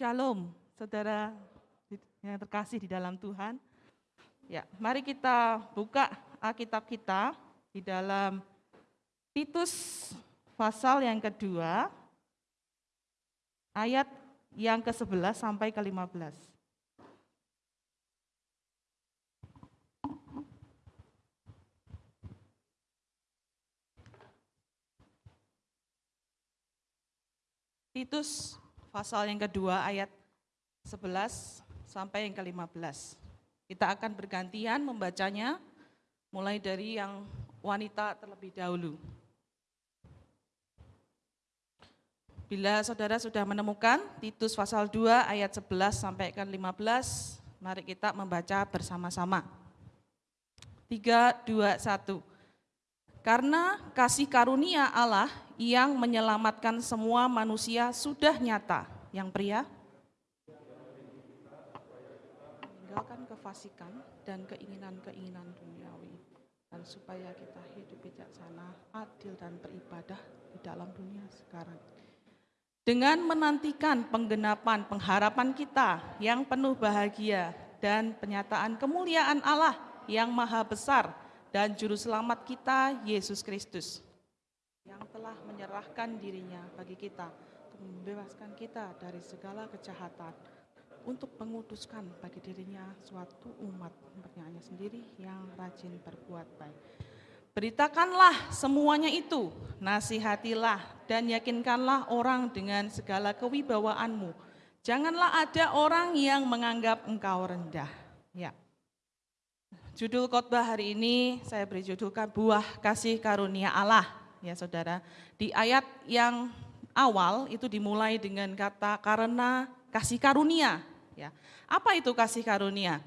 Shalom, saudara yang terkasih di dalam Tuhan. Ya, mari kita buka Alkitab kita di dalam Titus pasal yang kedua, ayat yang ke-11 sampai ke-15. Titus pasal yang kedua ayat 11 sampai yang ke-15. Kita akan bergantian membacanya mulai dari yang wanita terlebih dahulu. Bila saudara sudah menemukan Titus pasal 2 ayat 11 sampai ke 15, mari kita membaca bersama-sama. 3, 2, 1. Karena kasih karunia Allah yang menyelamatkan semua manusia sudah nyata. Yang pria, meninggalkan kefasikan dan keinginan-keinginan duniawi. Dan supaya kita hidup bijaksana, adil dan beribadah di dalam dunia sekarang dengan menantikan penggenapan pengharapan kita yang penuh bahagia dan penyataan kemuliaan Allah yang maha besar dan juru selamat kita Yesus Kristus yang telah menyerahkan dirinya bagi kita untuk membebaskan kita dari segala kejahatan untuk menguduskan bagi dirinya suatu umat umatnya sendiri yang rajin berbuat baik. Beritakanlah semuanya itu, nasihatilah dan yakinkanlah orang dengan segala kewibawaanmu. Janganlah ada orang yang menganggap engkau rendah. Ya. Judul khotbah hari ini saya beri judulkan buah kasih karunia Allah, ya Saudara. Di ayat yang awal itu dimulai dengan kata karena kasih karunia, ya. Apa itu kasih karunia?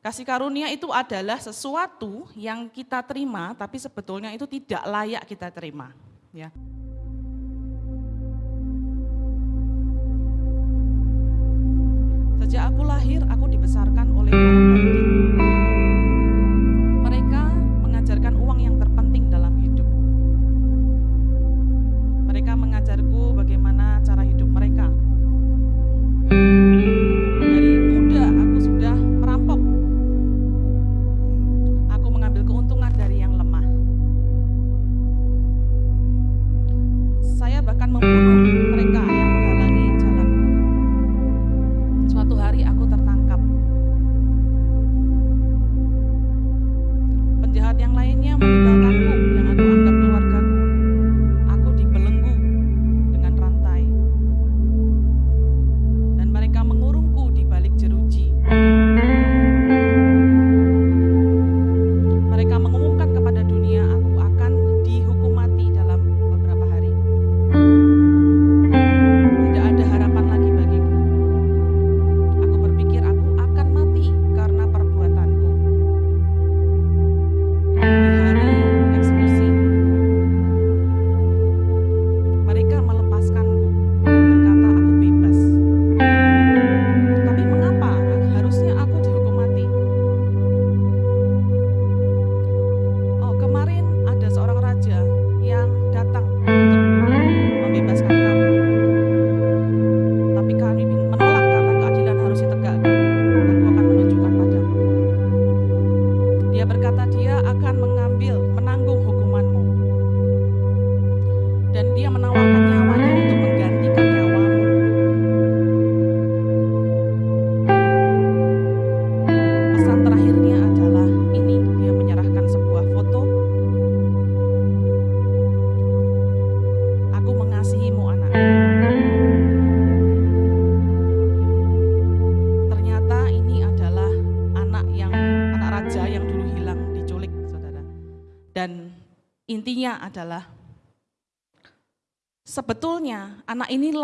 Kasih karunia itu adalah sesuatu yang kita terima, tapi sebetulnya itu tidak layak kita terima. Ya. Sejak aku lahir, aku dibesarkan oleh para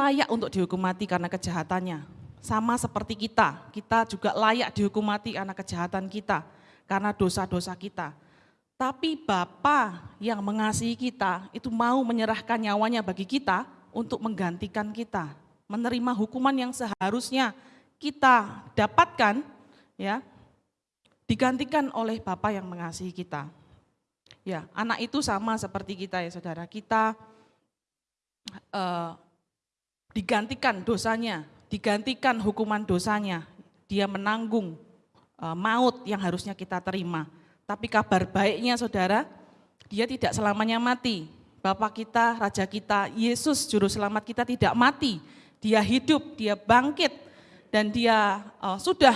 layak untuk dihukum mati karena kejahatannya. Sama seperti kita, kita juga layak dihukum mati karena kejahatan kita, karena dosa-dosa kita. Tapi Bapa yang mengasihi kita itu mau menyerahkan nyawanya bagi kita untuk menggantikan kita, menerima hukuman yang seharusnya kita dapatkan ya digantikan oleh Bapa yang mengasihi kita. Ya, anak itu sama seperti kita ya saudara. Kita uh, digantikan dosanya digantikan hukuman dosanya. Dia menanggung uh, maut yang harusnya kita terima. Tapi kabar baiknya saudara, dia tidak selamanya mati. Bapak kita, Raja kita, Yesus Juru Selamat kita tidak mati. Dia hidup, dia bangkit, dan dia uh, sudah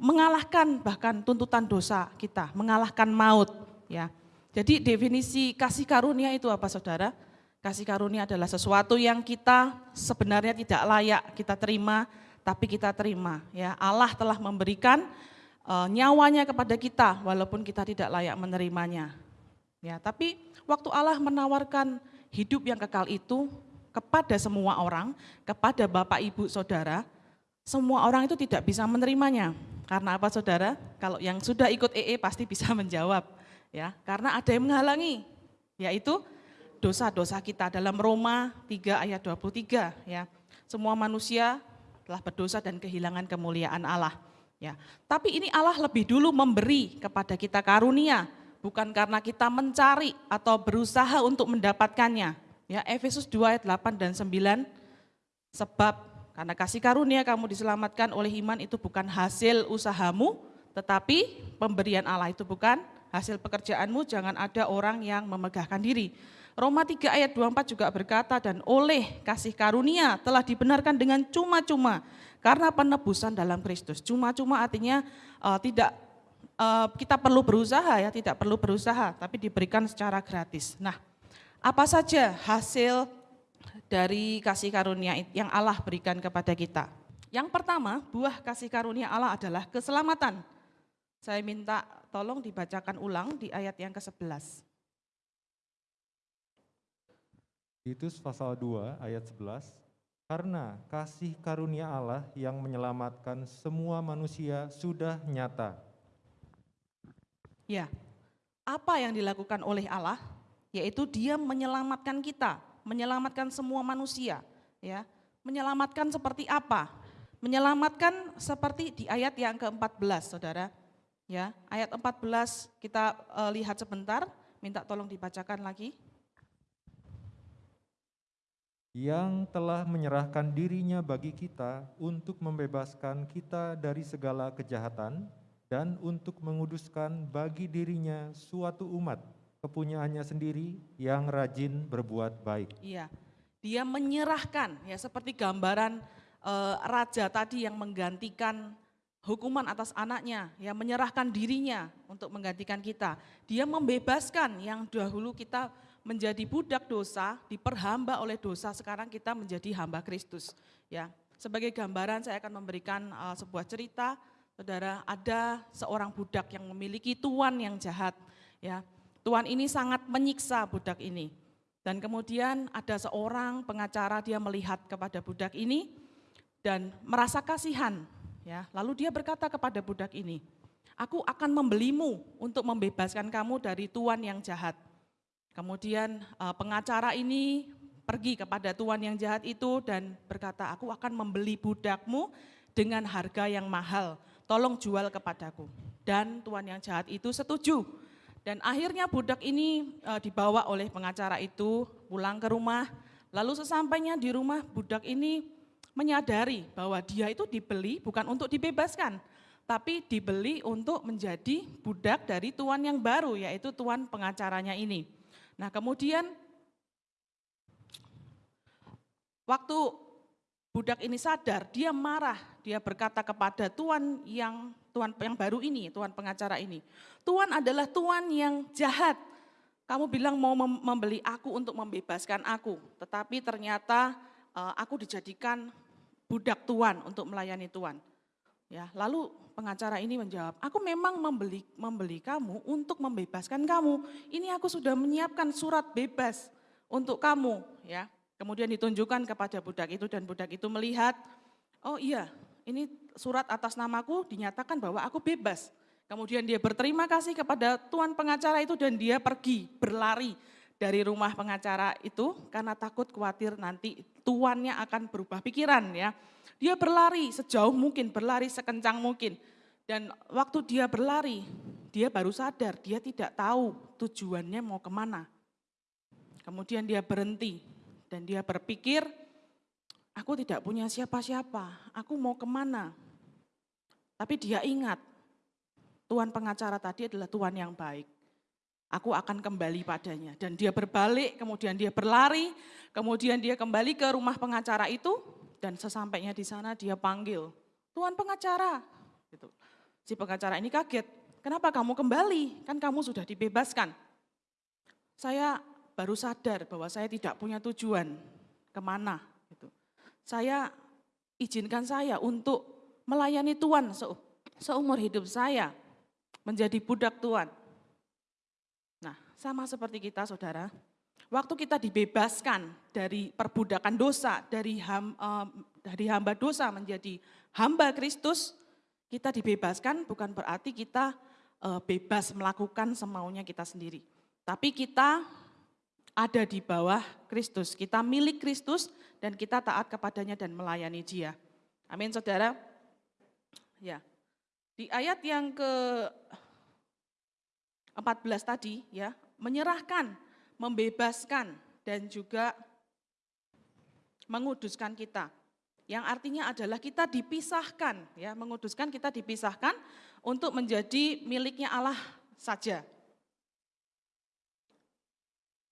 mengalahkan bahkan tuntutan dosa kita, mengalahkan maut. Ya, jadi definisi kasih karunia itu apa saudara? Kasih karunia adalah sesuatu yang kita sebenarnya tidak layak kita terima, tapi kita terima. Ya, Allah telah memberikan uh, nyawanya kepada kita walaupun kita tidak layak menerimanya. Ya, tapi waktu Allah menawarkan hidup yang kekal itu kepada semua orang, kepada Bapak Ibu Saudara, semua orang itu tidak bisa menerimanya. Karena apa Saudara? Kalau yang sudah ikut EE pasti bisa menjawab. Ya, karena ada yang menghalangi, yaitu dosa-dosa kita dalam Roma 3 ayat 23 ya. Semua manusia telah berdosa dan kehilangan kemuliaan Allah. Ya, tapi ini Allah lebih dulu memberi kepada kita karunia, bukan karena kita mencari atau berusaha untuk mendapatkannya. Ya, Efesus 2 ayat 8 dan 9, sebab karena kasih karunia kamu diselamatkan oleh iman itu bukan hasil usahamu, tetapi pemberian Allah itu bukan hasil pekerjaanmu, jangan ada orang yang memegahkan diri. Roma 3 ayat 24 juga berkata, dan oleh kasih karunia telah dibenarkan dengan cuma-cuma karena penebusan dalam Kristus. Cuma-cuma artinya uh, tidak uh, kita perlu berusaha ya, tidak perlu berusaha, tapi diberikan secara gratis. Nah, apa saja hasil dari kasih karunia yang Allah berikan kepada kita? Yang pertama, buah kasih karunia Allah adalah keselamatan. Saya minta tolong dibacakan ulang di ayat yang ke-11. Titus pasal 2 ayat 11. Karena kasih karunia Allah yang menyelamatkan semua manusia sudah nyata. Ya, apa yang dilakukan oleh Allah? Yaitu dia menyelamatkan kita, menyelamatkan semua manusia. Ya, menyelamatkan seperti apa? Menyelamatkan seperti di ayat yang ke-14, saudara. Ya, ayat 14 kita uh, lihat sebentar, minta tolong dibacakan lagi yang telah menyerahkan dirinya bagi kita untuk membebaskan kita dari segala kejahatan dan untuk menguduskan bagi dirinya suatu umat kepunyaannya sendiri yang rajin berbuat baik. Iya, dia menyerahkan ya seperti gambaran e, raja tadi yang menggantikan hukuman atas anaknya, yang menyerahkan dirinya untuk menggantikan kita. Dia membebaskan yang dahulu kita menjadi budak dosa, diperhamba oleh dosa, sekarang kita menjadi hamba Kristus. Ya, sebagai gambaran saya akan memberikan uh, sebuah cerita, saudara, ada seorang budak yang memiliki tuan yang jahat. Ya, tuan ini sangat menyiksa budak ini. Dan kemudian ada seorang pengacara dia melihat kepada budak ini dan merasa kasihan. Ya, lalu dia berkata kepada budak ini, aku akan membelimu untuk membebaskan kamu dari tuan yang jahat. Kemudian uh, pengacara ini pergi kepada tuan yang jahat itu dan berkata, aku akan membeli budakmu dengan harga yang mahal, tolong jual kepadaku. Dan tuan yang jahat itu setuju. Dan akhirnya budak ini uh, dibawa oleh pengacara itu pulang ke rumah. Lalu sesampainya di rumah budak ini menyadari bahwa dia itu dibeli bukan untuk dibebaskan, tapi dibeli untuk menjadi budak dari tuan yang baru, yaitu tuan pengacaranya ini. Nah kemudian waktu budak ini sadar, dia marah, dia berkata kepada tuan yang tuan yang baru ini, tuan pengacara ini. Tuan adalah tuan yang jahat. Kamu bilang mau membeli aku untuk membebaskan aku, tetapi ternyata uh, aku dijadikan budak tuan untuk melayani tuan. Ya, lalu pengacara ini menjawab, aku memang membeli membeli kamu untuk membebaskan kamu. Ini aku sudah menyiapkan surat bebas untuk kamu, ya. Kemudian ditunjukkan kepada budak itu dan budak itu melihat, oh iya, ini surat atas namaku dinyatakan bahwa aku bebas. Kemudian dia berterima kasih kepada tuan pengacara itu dan dia pergi berlari dari rumah pengacara itu karena takut khawatir nanti tuannya akan berubah pikiran ya. Dia berlari sejauh mungkin, berlari sekencang mungkin. Dan waktu dia berlari, dia baru sadar, dia tidak tahu tujuannya mau ke mana. Kemudian dia berhenti dan dia berpikir, aku tidak punya siapa-siapa, aku mau ke mana? Tapi dia ingat, Tuhan pengacara tadi adalah Tuhan yang baik. Aku akan kembali padanya. Dan dia berbalik, kemudian dia berlari, kemudian dia kembali ke rumah pengacara itu, dan sesampainya di sana dia panggil, Tuhan pengacara. Gitu. Si pengacara ini kaget, kenapa kamu kembali? Kan kamu sudah dibebaskan. Saya baru sadar bahwa saya tidak punya tujuan ke mana. Gitu. Saya izinkan saya untuk melayani Tuhan seumur hidup saya, menjadi budak Tuhan. Sama seperti kita saudara, waktu kita dibebaskan dari perbudakan dosa, dari, ham, uh, dari hamba dosa menjadi hamba Kristus, kita dibebaskan bukan berarti kita uh, bebas melakukan semaunya kita sendiri. Tapi kita ada di bawah Kristus, kita milik Kristus dan kita taat kepadanya dan melayani dia. Amin saudara. Ya. Di ayat yang ke 14 tadi ya, menyerahkan, membebaskan dan juga menguduskan kita. Yang artinya adalah kita dipisahkan ya, menguduskan kita dipisahkan untuk menjadi miliknya Allah saja.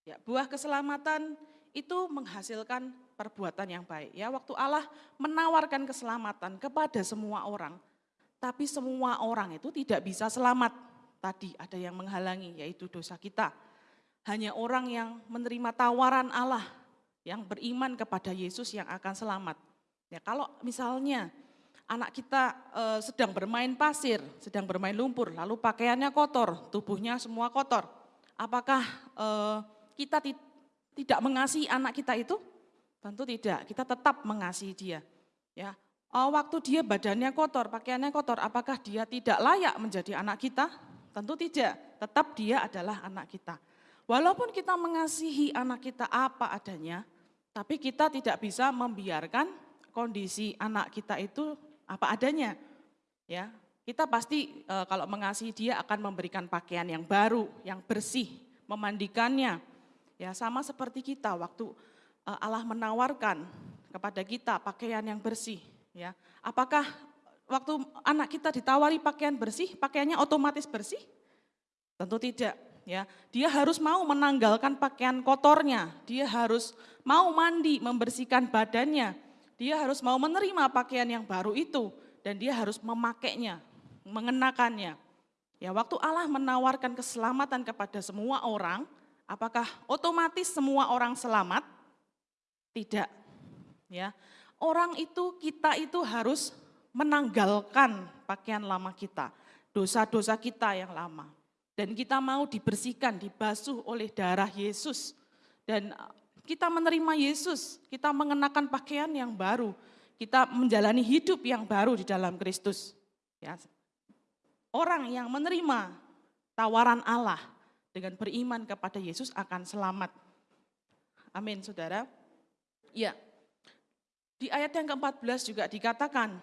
Ya, buah keselamatan itu menghasilkan perbuatan yang baik. Ya, waktu Allah menawarkan keselamatan kepada semua orang, tapi semua orang itu tidak bisa selamat. Tadi ada yang menghalangi, yaitu dosa kita. Hanya orang yang menerima tawaran Allah, yang beriman kepada Yesus yang akan selamat. Ya, kalau misalnya anak kita e, sedang bermain pasir, sedang bermain lumpur, lalu pakaiannya kotor, tubuhnya semua kotor. Apakah e, kita tidak mengasihi anak kita itu? Tentu tidak, kita tetap mengasihi dia. Ya, Oh, waktu dia badannya kotor, pakaiannya kotor, apakah dia tidak layak menjadi anak kita? Tentu tidak, tetap dia adalah anak kita. Walaupun kita mengasihi anak kita apa adanya, tapi kita tidak bisa membiarkan kondisi anak kita itu apa adanya. Ya, kita pasti e, kalau mengasihi dia akan memberikan pakaian yang baru, yang bersih, memandikannya. Ya, sama seperti kita waktu e, Allah menawarkan kepada kita pakaian yang bersih, Ya, apakah waktu anak kita ditawari pakaian bersih, pakaiannya otomatis bersih? Tentu tidak. Ya, dia harus mau menanggalkan pakaian kotornya, dia harus mau mandi, membersihkan badannya, dia harus mau menerima pakaian yang baru itu, dan dia harus memakainya, mengenakannya. Ya, waktu Allah menawarkan keselamatan kepada semua orang, apakah otomatis semua orang selamat? Tidak. Ya, orang itu, kita itu harus menanggalkan pakaian lama kita, dosa-dosa kita yang lama. Dan kita mau dibersihkan, dibasuh oleh darah Yesus. Dan kita menerima Yesus, kita mengenakan pakaian yang baru, kita menjalani hidup yang baru di dalam Kristus. Ya. Orang yang menerima tawaran Allah dengan beriman kepada Yesus akan selamat. Amin, saudara. Ya, di ayat yang ke-14 juga dikatakan,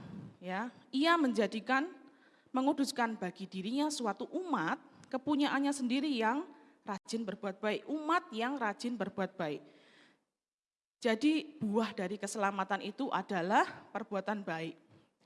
ya, ia menjadikan menguduskan bagi dirinya suatu umat kepunyaannya sendiri yang rajin berbuat baik, umat yang rajin berbuat baik. Jadi buah dari keselamatan itu adalah perbuatan baik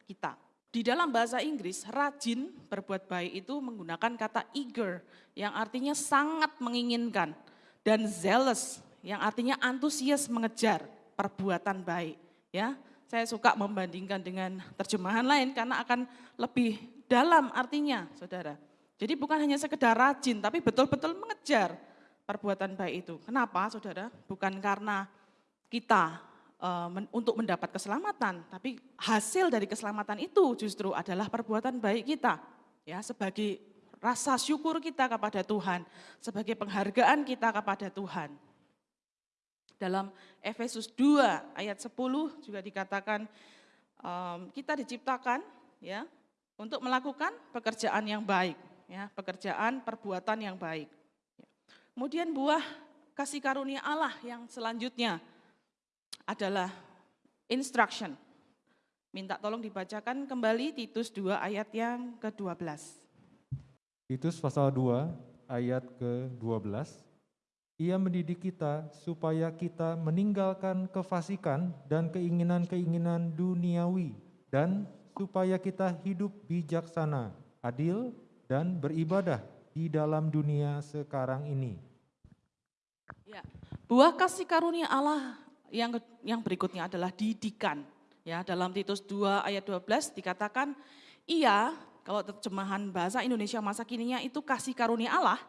kita. Di dalam bahasa Inggris, rajin berbuat baik itu menggunakan kata eager, yang artinya sangat menginginkan, dan zealous, yang artinya antusias mengejar perbuatan baik. Ya, saya suka membandingkan dengan terjemahan lain karena akan lebih dalam artinya, Saudara. Jadi bukan hanya sekedar rajin, tapi betul-betul mengejar perbuatan baik itu. Kenapa, Saudara? Bukan karena kita uh, men, untuk mendapat keselamatan, tapi hasil dari keselamatan itu justru adalah perbuatan baik kita. Ya, sebagai rasa syukur kita kepada Tuhan, sebagai penghargaan kita kepada Tuhan. Dalam Efesus 2 ayat 10 juga dikatakan um, kita diciptakan ya untuk melakukan pekerjaan yang baik, ya, pekerjaan perbuatan yang baik. Kemudian buah kasih karunia Allah yang selanjutnya adalah instruction. Minta tolong dibacakan kembali Titus 2 ayat yang ke-12. Titus pasal 2 ayat ke-12. Ia mendidik kita supaya kita meninggalkan kefasikan dan keinginan-keinginan duniawi dan supaya kita hidup bijaksana, adil, dan beribadah di dalam dunia sekarang ini. Ya, buah kasih karunia Allah yang yang berikutnya adalah didikan. Ya, dalam Titus 2 ayat 12 dikatakan, ia kalau terjemahan bahasa Indonesia masa kininya itu kasih karunia Allah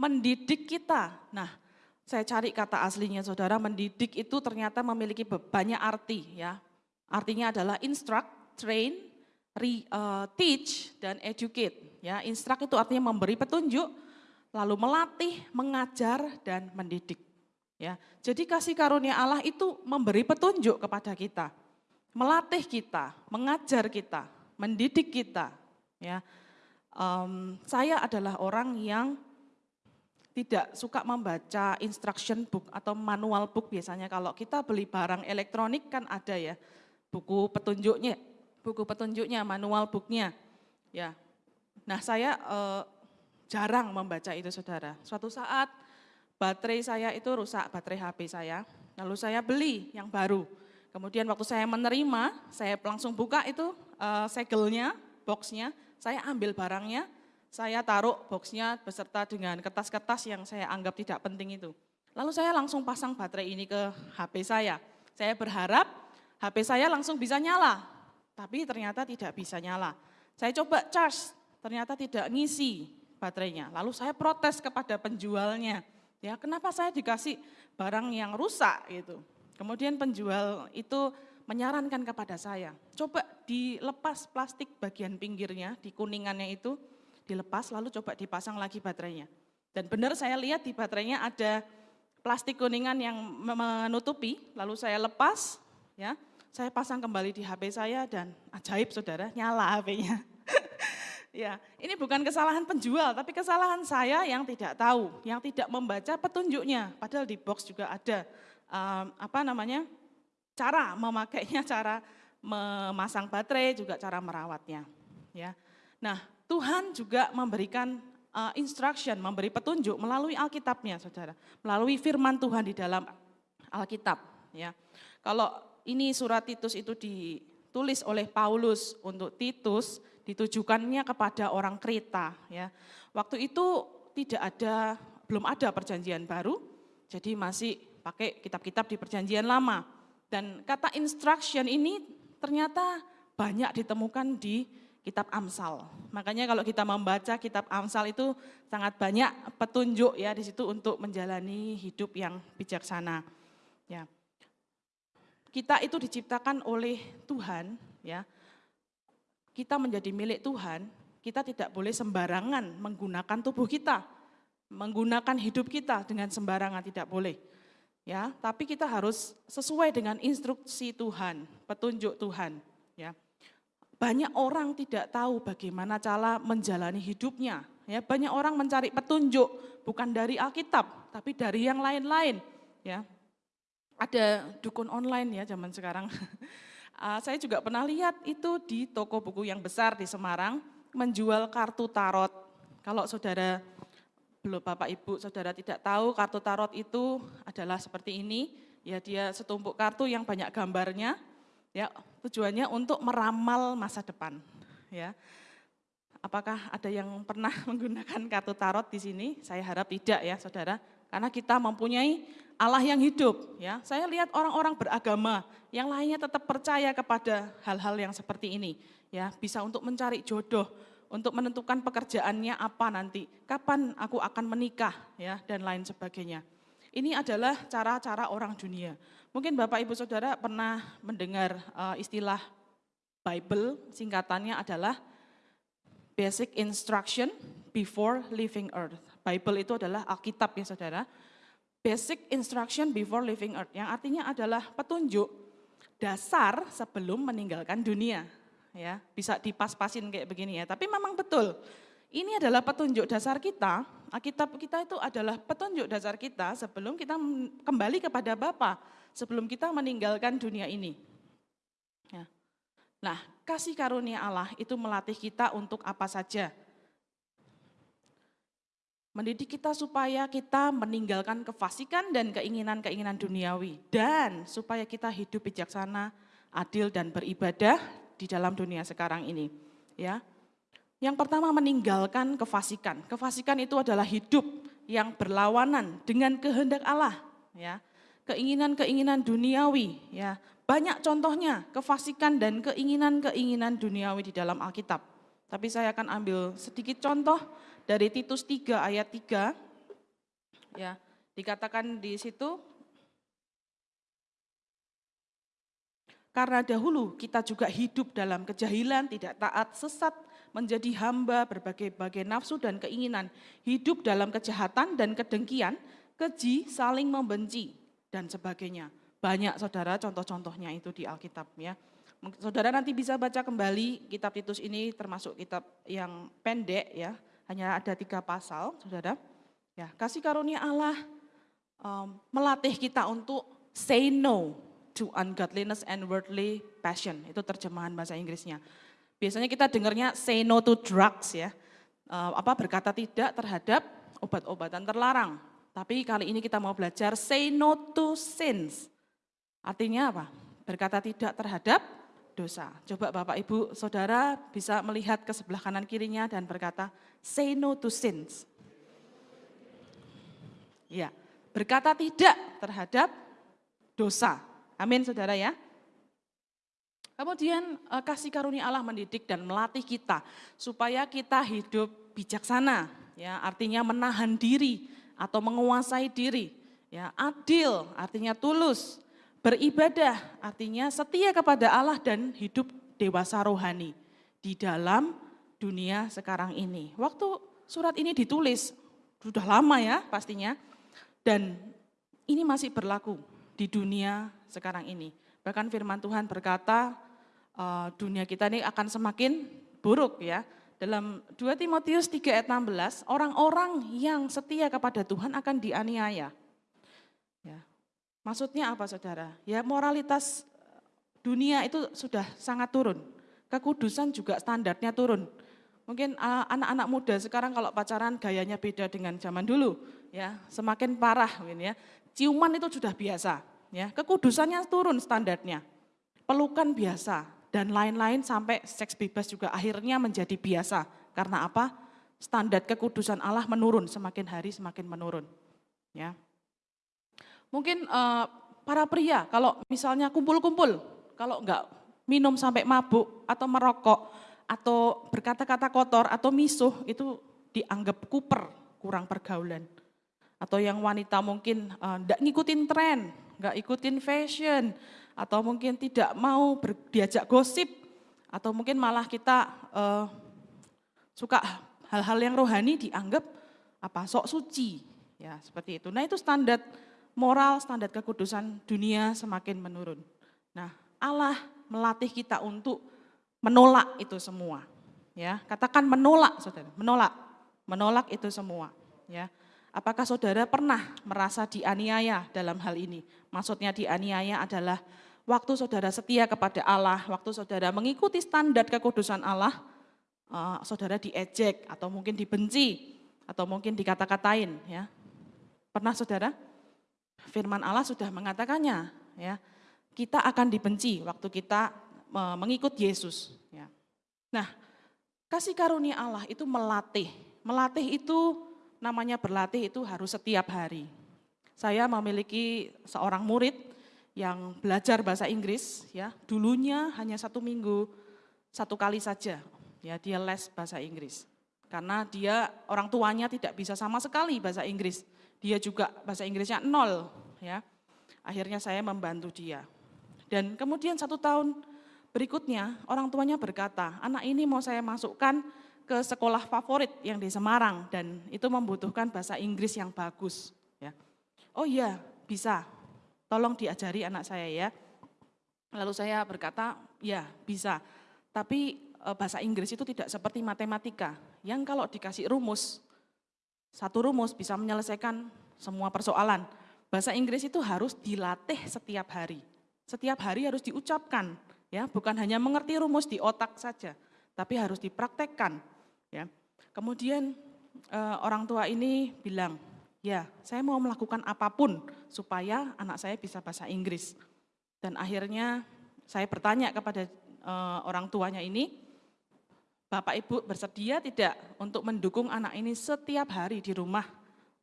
mendidik kita. Nah, saya cari kata aslinya saudara, mendidik itu ternyata memiliki banyak arti ya. Artinya adalah instruct, train, re, uh, teach, dan educate. Ya, instruct itu artinya memberi petunjuk, lalu melatih, mengajar, dan mendidik. Ya, jadi kasih karunia Allah itu memberi petunjuk kepada kita melatih kita, mengajar kita, mendidik kita. Ya, um, saya adalah orang yang tidak suka membaca instruction book atau manual book biasanya kalau kita beli barang elektronik kan ada ya buku petunjuknya, buku petunjuknya, manual booknya. Ya, nah saya uh, jarang membaca itu saudara. Suatu saat baterai saya itu rusak, baterai HP saya, lalu saya beli yang baru Kemudian waktu saya menerima, saya langsung buka itu uh, segelnya, boxnya, saya ambil barangnya, saya taruh boxnya beserta dengan kertas-kertas yang saya anggap tidak penting itu. Lalu saya langsung pasang baterai ini ke HP saya. Saya berharap HP saya langsung bisa nyala, tapi ternyata tidak bisa nyala. Saya coba charge, ternyata tidak ngisi baterainya. Lalu saya protes kepada penjualnya, ya kenapa saya dikasih barang yang rusak gitu. Kemudian penjual itu menyarankan kepada saya, coba dilepas plastik bagian pinggirnya, di kuningannya itu, dilepas lalu coba dipasang lagi baterainya. Dan benar saya lihat di baterainya ada plastik kuningan yang menutupi, lalu saya lepas, ya, saya pasang kembali di HP saya dan ajaib saudara, nyala HP-nya. ya, ini bukan kesalahan penjual, tapi kesalahan saya yang tidak tahu, yang tidak membaca petunjuknya. Padahal di box juga ada um, apa namanya cara memakainya, cara memasang baterai, juga cara merawatnya. Ya, nah Tuhan juga memberikan uh, instruction, memberi petunjuk melalui Alkitabnya, saudara, melalui Firman Tuhan di dalam Alkitab. Ya, kalau ini surat Titus itu ditulis oleh Paulus untuk Titus, ditujukannya kepada orang Kreta. Ya, waktu itu tidak ada, belum ada perjanjian baru, jadi masih pakai kitab-kitab di perjanjian lama. Dan kata instruction ini ternyata banyak ditemukan di kitab Amsal. Makanya kalau kita membaca kitab Amsal itu sangat banyak petunjuk ya di situ untuk menjalani hidup yang bijaksana. Ya. Kita itu diciptakan oleh Tuhan ya. Kita menjadi milik Tuhan, kita tidak boleh sembarangan menggunakan tubuh kita, menggunakan hidup kita dengan sembarangan tidak boleh ya tapi kita harus sesuai dengan instruksi Tuhan petunjuk Tuhan banyak orang tidak tahu bagaimana cara menjalani hidupnya ya. Banyak orang mencari petunjuk bukan dari Alkitab tapi dari yang lain-lain ya. Ada dukun online ya zaman sekarang. Uh, saya juga pernah lihat itu di toko buku yang besar di Semarang menjual kartu tarot. Kalau saudara belum Bapak Ibu Saudara tidak tahu kartu tarot itu adalah seperti ini, ya dia setumpuk kartu yang banyak gambarnya, ya tujuannya untuk meramal masa depan, ya. Apakah ada yang pernah menggunakan kartu tarot di sini? Saya harap tidak ya Saudara, karena kita mempunyai Allah yang hidup, ya. Saya lihat orang-orang beragama yang lainnya tetap percaya kepada hal-hal yang seperti ini, ya, bisa untuk mencari jodoh, untuk menentukan pekerjaannya apa nanti, kapan aku akan menikah ya dan lain sebagainya. Ini adalah cara-cara orang dunia. Mungkin Bapak Ibu Saudara pernah mendengar uh, istilah Bible, singkatannya adalah Basic Instruction Before Leaving Earth. Bible itu adalah Alkitab ya Saudara. Basic Instruction Before Leaving Earth, yang artinya adalah petunjuk dasar sebelum meninggalkan dunia ya bisa dipas-pasin kayak begini ya. Tapi memang betul, ini adalah petunjuk dasar kita, Alkitab kita itu adalah petunjuk dasar kita sebelum kita kembali kepada Bapa, sebelum kita meninggalkan dunia ini. Ya. Nah, kasih karunia Allah itu melatih kita untuk apa saja. Mendidik kita supaya kita meninggalkan kefasikan dan keinginan-keinginan duniawi dan supaya kita hidup bijaksana, adil dan beribadah di dalam dunia sekarang ini. Ya. Yang pertama meninggalkan kefasikan. Kefasikan itu adalah hidup yang berlawanan dengan kehendak Allah, ya. Keinginan-keinginan duniawi, ya. Banyak contohnya kefasikan dan keinginan-keinginan duniawi di dalam Alkitab. Tapi saya akan ambil sedikit contoh dari Titus 3 ayat 3. Ya, dikatakan di situ Karena dahulu kita juga hidup dalam kejahilan, tidak taat, sesat, menjadi hamba berbagai-bagai nafsu dan keinginan, hidup dalam kejahatan dan kedengkian, keji, saling membenci, dan sebagainya. Banyak saudara contoh-contohnya itu di Alkitab ya. Saudara nanti bisa baca kembali kitab Titus ini termasuk kitab yang pendek ya, hanya ada tiga pasal, saudara. Ya, kasih karunia Allah um, melatih kita untuk say no to ungodliness and worldly passion. Itu terjemahan bahasa Inggrisnya. Biasanya kita dengarnya say no to drugs ya. Uh, apa berkata tidak terhadap obat-obatan terlarang. Tapi kali ini kita mau belajar say no to sins. Artinya apa? Berkata tidak terhadap dosa. Coba Bapak Ibu Saudara bisa melihat ke sebelah kanan kirinya dan berkata, say no to sins. Ya, berkata tidak terhadap dosa. Amin Saudara ya. Kemudian eh, kasih karunia Allah mendidik dan melatih kita supaya kita hidup bijaksana, ya artinya menahan diri atau menguasai diri, ya adil artinya tulus, Beribadah artinya setia kepada Allah dan hidup dewasa rohani di dalam dunia sekarang ini. Waktu surat ini ditulis, sudah lama ya pastinya, dan ini masih berlaku di dunia sekarang ini. Bahkan firman Tuhan berkata, uh, dunia kita ini akan semakin buruk ya. Dalam 2 Timotius 3 ayat 16, orang-orang yang setia kepada Tuhan akan dianiaya. Ya, Maksudnya apa saudara? Ya moralitas dunia itu sudah sangat turun. Kekudusan juga standarnya turun. Mungkin anak-anak muda sekarang kalau pacaran gayanya beda dengan zaman dulu, ya semakin parah mungkin ya. Ciuman itu sudah biasa, ya kekudusannya turun standarnya. Pelukan biasa dan lain-lain sampai seks bebas juga akhirnya menjadi biasa. Karena apa? Standar kekudusan Allah menurun semakin hari semakin menurun. Ya, Mungkin uh, para pria kalau misalnya kumpul-kumpul, kalau enggak minum sampai mabuk atau merokok atau berkata-kata kotor atau misuh itu dianggap kuper, kurang pergaulan. Atau yang wanita mungkin enggak uh, ngikutin tren, enggak ikutin fashion, atau mungkin tidak mau ber, diajak gosip, atau mungkin malah kita uh, suka hal-hal yang rohani dianggap apa sok suci, ya seperti itu. Nah itu standar moral standar kekudusan dunia semakin menurun. Nah, Allah melatih kita untuk menolak itu semua. Ya, katakan menolak, Saudara, menolak. Menolak itu semua, ya. Apakah Saudara pernah merasa dianiaya dalam hal ini? Maksudnya dianiaya adalah waktu Saudara setia kepada Allah, waktu Saudara mengikuti standar kekudusan Allah, uh, Saudara diejek atau mungkin dibenci atau mungkin dikata-katain, ya. Pernah Saudara? firman Allah sudah mengatakannya, ya. Kita akan dibenci waktu kita mengikut Yesus, ya. Nah, kasih karunia Allah itu melatih. Melatih itu namanya berlatih itu harus setiap hari. Saya memiliki seorang murid yang belajar bahasa Inggris, ya. Dulunya hanya satu minggu satu kali saja, ya dia les bahasa Inggris. Karena dia orang tuanya tidak bisa sama sekali bahasa Inggris dia juga bahasa Inggrisnya nol ya. Akhirnya saya membantu dia. Dan kemudian satu tahun berikutnya orang tuanya berkata, anak ini mau saya masukkan ke sekolah favorit yang di Semarang dan itu membutuhkan bahasa Inggris yang bagus. Ya. Oh iya bisa, tolong diajari anak saya ya. Lalu saya berkata, ya bisa, tapi e, bahasa Inggris itu tidak seperti matematika, yang kalau dikasih rumus, satu rumus bisa menyelesaikan semua persoalan. Bahasa Inggris itu harus dilatih setiap hari. Setiap hari harus diucapkan, ya, bukan hanya mengerti rumus di otak saja, tapi harus dipraktekkan, ya. Kemudian eh, orang tua ini bilang, ya saya mau melakukan apa pun supaya anak saya bisa bahasa Inggris. Dan akhirnya saya bertanya kepada eh, orang tuanya ini, Bapak Ibu bersedia tidak untuk mendukung anak ini setiap hari di rumah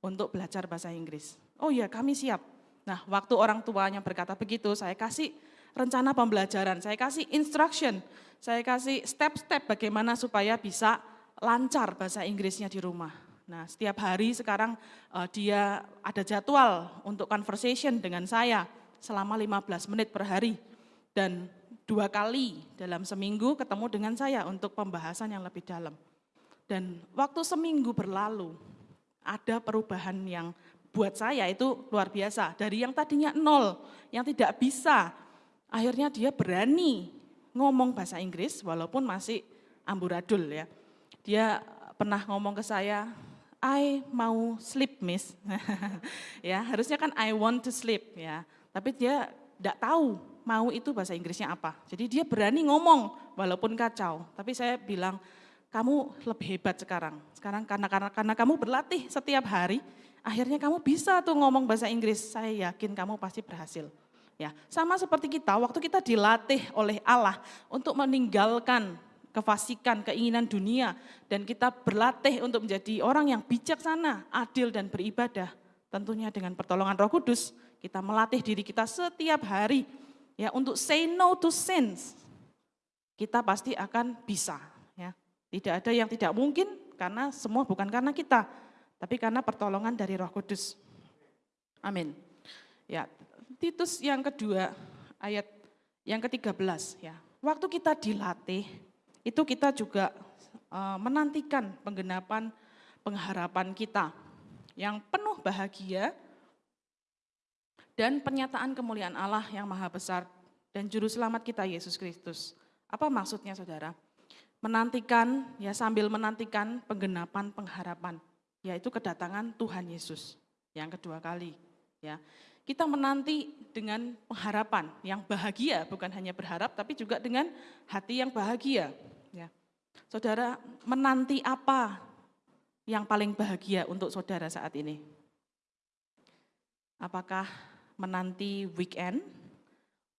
untuk belajar bahasa Inggris? Oh ya kami siap. Nah waktu orang tuanya berkata begitu, saya kasih rencana pembelajaran, saya kasih instruction, saya kasih step-step bagaimana supaya bisa lancar bahasa Inggrisnya di rumah. Nah, setiap hari sekarang uh, dia ada jadwal untuk conversation dengan saya selama 15 menit per hari. Dan dua kali dalam seminggu ketemu dengan saya untuk pembahasan yang lebih dalam. Dan waktu seminggu berlalu, ada perubahan yang buat saya itu luar biasa. Dari yang tadinya nol, yang tidak bisa, akhirnya dia berani ngomong bahasa Inggris walaupun masih amburadul ya. Dia pernah ngomong ke saya, I mau sleep miss. ya, harusnya kan I want to sleep ya. Tapi dia tidak tahu mau itu bahasa Inggrisnya apa. Jadi dia berani ngomong walaupun kacau. Tapi saya bilang, kamu lebih hebat sekarang. Sekarang karena karena karena kamu berlatih setiap hari, akhirnya kamu bisa tuh ngomong bahasa Inggris. Saya yakin kamu pasti berhasil. Ya, sama seperti kita, waktu kita dilatih oleh Allah untuk meninggalkan kefasikan, keinginan dunia, dan kita berlatih untuk menjadi orang yang bijaksana, adil, dan beribadah. Tentunya dengan pertolongan roh kudus, kita melatih diri kita setiap hari ya untuk say no to sins. Kita pasti akan bisa. Ya. Tidak ada yang tidak mungkin karena semua bukan karena kita, tapi karena pertolongan dari roh kudus. Amin. Ya, Titus yang kedua ayat yang ke-13 ya. Waktu kita dilatih, itu kita juga uh, menantikan penggenapan pengharapan kita yang penuh bahagia dan pernyataan kemuliaan Allah yang maha besar dan juru selamat kita Yesus Kristus. Apa maksudnya saudara? Menantikan, ya sambil menantikan penggenapan pengharapan, yaitu kedatangan Tuhan Yesus yang kedua kali. Ya, kita menanti dengan pengharapan yang bahagia, bukan hanya berharap, tapi juga dengan hati yang bahagia. Ya. Saudara, menanti apa yang paling bahagia untuk saudara saat ini? Apakah menanti weekend,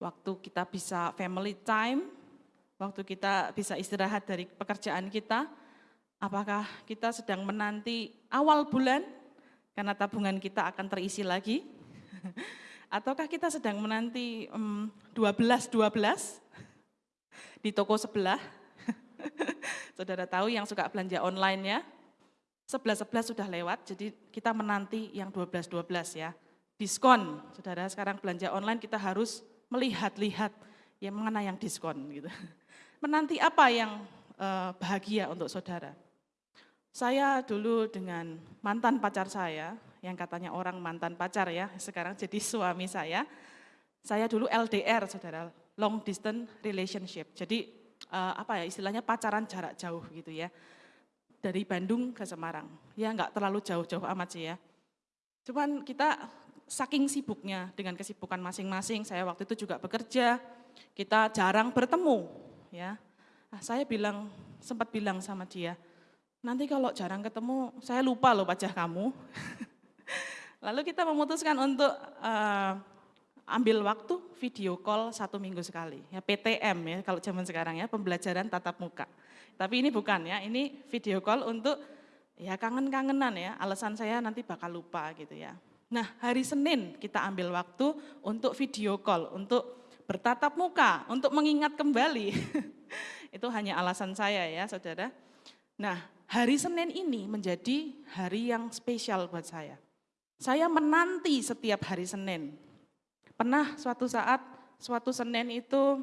waktu kita bisa family time, waktu kita bisa istirahat dari pekerjaan kita, apakah kita sedang menanti awal bulan karena tabungan kita akan terisi lagi? Ataukah kita sedang menanti um, 12-12 di toko sebelah Saudara tahu yang suka belanja online ya, 11-11 sudah lewat, jadi kita menanti yang 12-12 ya. Diskon, saudara sekarang belanja online kita harus melihat-lihat yang mana yang diskon gitu. Menanti apa yang uh, bahagia untuk saudara? Saya dulu dengan mantan pacar saya, yang katanya orang mantan pacar ya, sekarang jadi suami saya. Saya dulu LDR, saudara, long distance relationship. Jadi uh, apa ya istilahnya pacaran jarak jauh gitu ya. Dari Bandung ke Semarang. Ya nggak terlalu jauh-jauh amat sih ya. Cuman kita saking sibuknya dengan kesibukan masing-masing, saya waktu itu juga bekerja, kita jarang bertemu ya. Nah, saya bilang sempat bilang sama dia, nanti kalau jarang ketemu saya lupa loh wajah kamu. Lalu kita memutuskan untuk uh, ambil waktu video call satu minggu sekali, ya PTM ya kalau zaman sekarang ya, pembelajaran tatap muka. Tapi ini bukan ya, ini video call untuk ya kangen-kangenan ya, alasan saya nanti bakal lupa gitu ya. Nah hari Senin kita ambil waktu untuk video call, untuk bertatap muka, untuk mengingat kembali. Itu hanya alasan saya ya saudara. Nah hari Senin ini menjadi hari yang spesial buat saya. Saya menanti setiap hari Senin, Pernah suatu saat, suatu Senin itu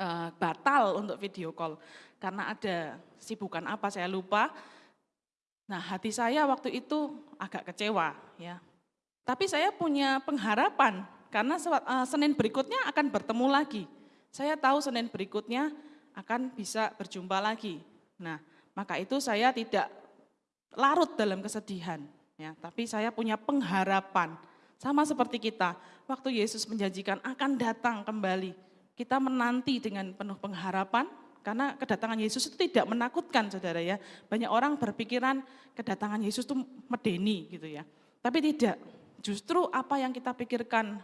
uh, batal untuk video call karena ada sibukan apa saya lupa. Nah hati saya waktu itu agak kecewa ya. Tapi saya punya pengharapan karena uh, Senin berikutnya akan bertemu lagi. Saya tahu Senin berikutnya akan bisa berjumpa lagi. Nah maka itu saya tidak larut dalam kesedihan. Ya, tapi saya punya pengharapan sama seperti kita, waktu Yesus menjanjikan akan datang kembali. Kita menanti dengan penuh pengharapan, Karena kedatangan Yesus itu tidak menakutkan saudara ya. Banyak orang berpikiran kedatangan Yesus itu medeni gitu ya. Tapi tidak, justru apa yang kita pikirkan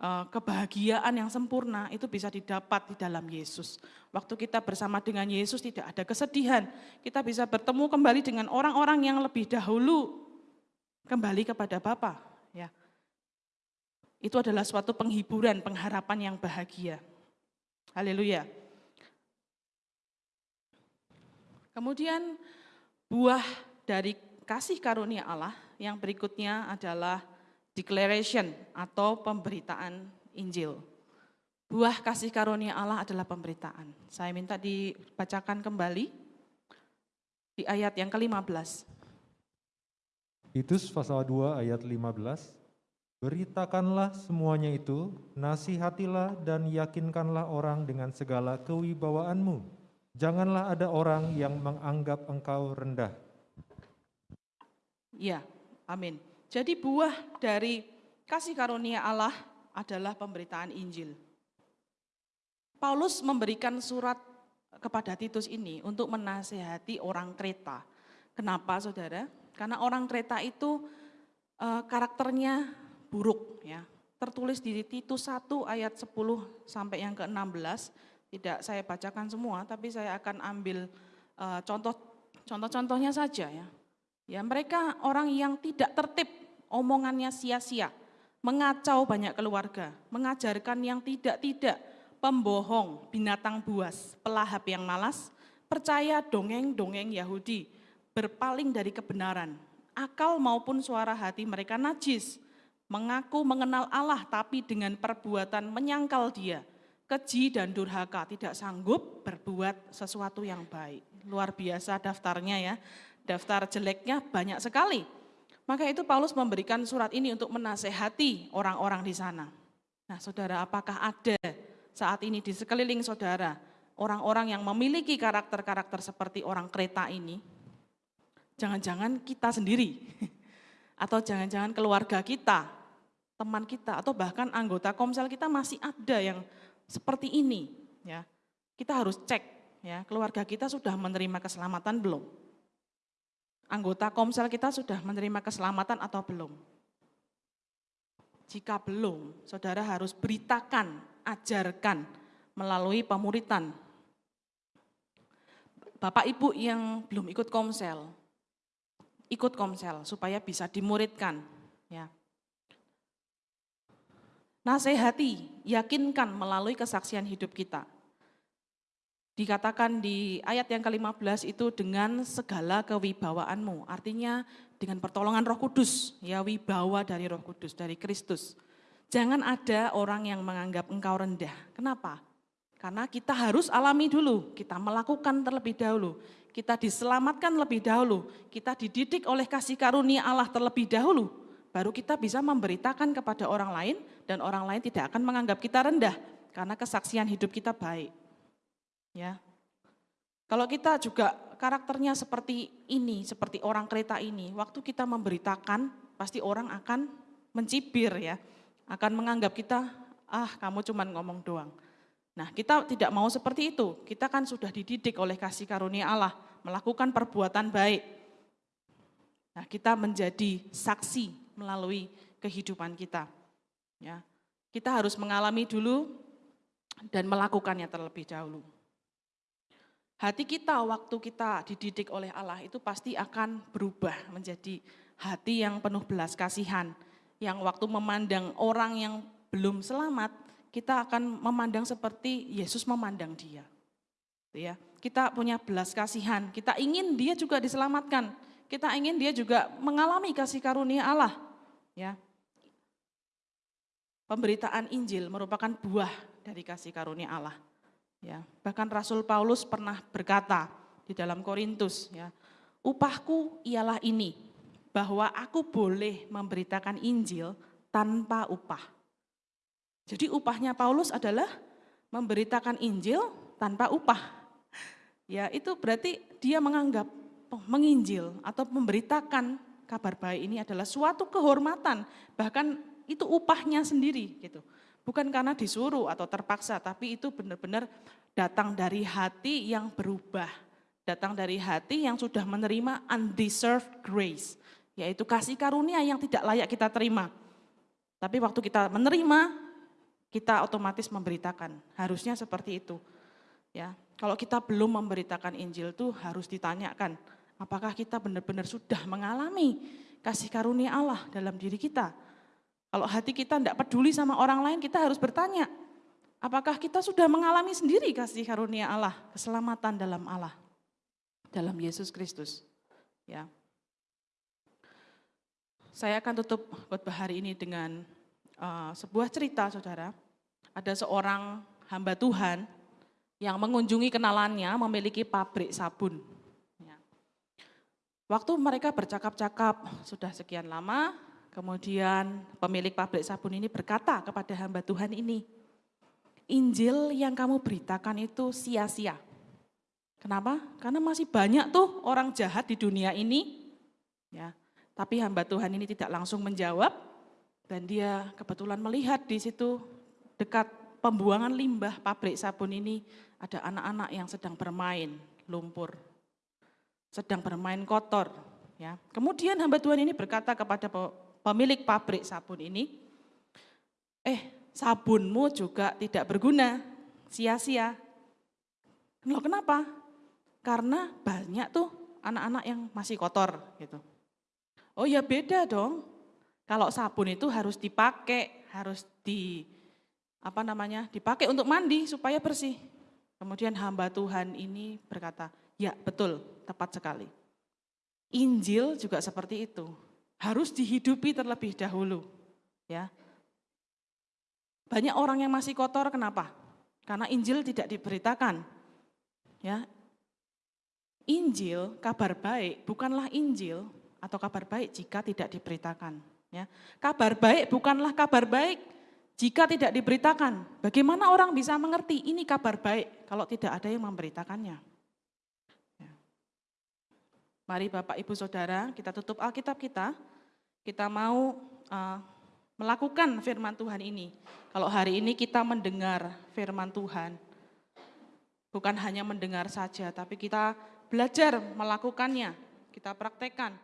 eh, kebahagiaan yang sempurna itu bisa didapat di dalam Yesus. Waktu kita bersama dengan Yesus tidak ada kesedihan. Kita bisa bertemu kembali dengan orang-orang yang lebih dahulu kembali kepada Bapa. Ya. Itu adalah suatu penghiburan, pengharapan yang bahagia. Haleluya. Kemudian buah dari kasih karunia Allah yang berikutnya adalah declaration atau pemberitaan Injil. Buah kasih karunia Allah adalah pemberitaan. Saya minta dibacakan kembali di ayat yang ke-15. Titus pasal 2 ayat 15. Beritakanlah semuanya itu, nasihatilah dan yakinkanlah orang dengan segala kewibawaanmu Janganlah ada orang yang menganggap engkau rendah. Ya, amin. Jadi buah dari kasih karunia Allah adalah pemberitaan Injil. Paulus memberikan surat kepada Titus ini untuk menasehati orang Kreta. Kenapa saudara? Karena orang Kreta itu eh, karakternya buruk ya. Tertulis di Titus 1 ayat 10 sampai yang ke-16 tidak saya bacakan semua, tapi saya akan ambil uh, contoh contoh-contohnya saja ya. Ya, mereka orang yang tidak tertib, omongannya sia-sia, mengacau banyak keluarga, mengajarkan yang tidak-tidak, pembohong, binatang buas, pelahap yang malas, percaya dongeng-dongeng Yahudi, berpaling dari kebenaran, akal maupun suara hati mereka najis, mengaku mengenal Allah tapi dengan perbuatan menyangkal dia, keji dan durhaka, tidak sanggup berbuat sesuatu yang baik. Luar biasa daftarnya ya, daftar jeleknya banyak sekali. Maka itu Paulus memberikan surat ini untuk menasehati orang-orang di sana. Nah saudara apakah ada saat ini di sekeliling saudara orang-orang yang memiliki karakter-karakter seperti orang kereta ini? Jangan-jangan kita sendiri atau jangan-jangan keluarga kita, teman kita atau bahkan anggota komsel kita masih ada yang seperti ini ya. Kita harus cek ya, keluarga kita sudah menerima keselamatan belum? Anggota komsel kita sudah menerima keselamatan atau belum? Jika belum, saudara harus beritakan, ajarkan melalui pemuritan. Bapak Ibu yang belum ikut komsel, ikut komsel supaya bisa dimuridkan. Ya. Nasihati, yakinkan melalui kesaksian hidup kita. Dikatakan di ayat yang ke-15 itu dengan segala kewibawaanmu. Artinya dengan pertolongan roh kudus, ya wibawa dari roh kudus, dari Kristus. Jangan ada orang yang menganggap engkau rendah. Kenapa? Karena kita harus alami dulu, kita melakukan terlebih dahulu. Kita diselamatkan lebih dahulu, kita dididik oleh kasih karunia Allah terlebih dahulu baru kita bisa memberitakan kepada orang lain dan orang lain tidak akan menganggap kita rendah karena kesaksian hidup kita baik. Ya. Kalau kita juga karakternya seperti ini, seperti orang kereta ini, waktu kita memberitakan pasti orang akan mencibir ya, akan menganggap kita ah kamu cuman ngomong doang. Nah kita tidak mau seperti itu, kita kan sudah dididik oleh kasih karunia Allah, melakukan perbuatan baik. Nah kita menjadi saksi melalui kehidupan kita. Ya. Kita harus mengalami dulu dan melakukannya terlebih dahulu. Hati kita waktu kita dididik oleh Allah itu pasti akan berubah menjadi hati yang penuh belas kasihan. Yang waktu memandang orang yang belum selamat, kita akan memandang seperti Yesus memandang dia. Ya, kita punya belas kasihan, kita ingin dia juga diselamatkan kita ingin dia juga mengalami kasih karunia Allah. Ya. Pemberitaan Injil merupakan buah dari kasih karunia Allah. Ya, bahkan Rasul Paulus pernah berkata di dalam Korintus, ya, upahku ialah ini, bahwa aku boleh memberitakan Injil tanpa upah. Jadi upahnya Paulus adalah memberitakan Injil tanpa upah. Ya, itu berarti dia menganggap menginjil atau memberitakan kabar baik ini adalah suatu kehormatan, bahkan itu upahnya sendiri gitu. Bukan karena disuruh atau terpaksa, tapi itu benar-benar datang dari hati yang berubah. Datang dari hati yang sudah menerima undeserved grace, yaitu kasih karunia yang tidak layak kita terima. Tapi waktu kita menerima, kita otomatis memberitakan. Harusnya seperti itu. Ya, kalau kita belum memberitakan Injil itu harus ditanyakan, apakah kita benar-benar sudah mengalami kasih karunia Allah dalam diri kita? Kalau hati kita tidak peduli sama orang lain, kita harus bertanya, apakah kita sudah mengalami sendiri kasih karunia Allah, keselamatan dalam Allah, dalam Yesus Kristus. Ya. Saya akan tutup khotbah hari ini dengan uh, sebuah cerita, saudara. Ada seorang hamba Tuhan yang mengunjungi kenalannya memiliki pabrik sabun. Ya. Waktu mereka bercakap-cakap sudah sekian lama, Kemudian pemilik pabrik sabun ini berkata kepada hamba Tuhan ini, Injil yang kamu beritakan itu sia-sia. Kenapa? Karena masih banyak tuh orang jahat di dunia ini. Ya, tapi hamba Tuhan ini tidak langsung menjawab dan dia kebetulan melihat di situ dekat pembuangan limbah pabrik sabun ini ada anak-anak yang sedang bermain lumpur, sedang bermain kotor. Ya. Kemudian hamba Tuhan ini berkata kepada pemilik pabrik sabun ini, eh sabunmu juga tidak berguna, sia-sia. Loh kenapa? Karena banyak tuh anak-anak yang masih kotor gitu. Oh ya beda dong. Kalau sabun itu harus dipakai, harus di apa namanya? dipakai untuk mandi supaya bersih. Kemudian hamba Tuhan ini berkata, "Ya, betul, tepat sekali." Injil juga seperti itu harus dihidupi terlebih dahulu. Ya. Banyak orang yang masih kotor kenapa? Karena Injil tidak diberitakan. Ya. Injil, kabar baik, bukanlah Injil atau kabar baik jika tidak diberitakan. Ya. Kabar baik bukanlah kabar baik jika tidak diberitakan. Bagaimana orang bisa mengerti ini kabar baik kalau tidak ada yang memberitakannya? Ya. Mari Bapak Ibu Saudara kita tutup Alkitab kita kita mau uh, melakukan firman Tuhan ini. Kalau hari ini kita mendengar firman Tuhan, bukan hanya mendengar saja, tapi kita belajar melakukannya, kita praktekkan.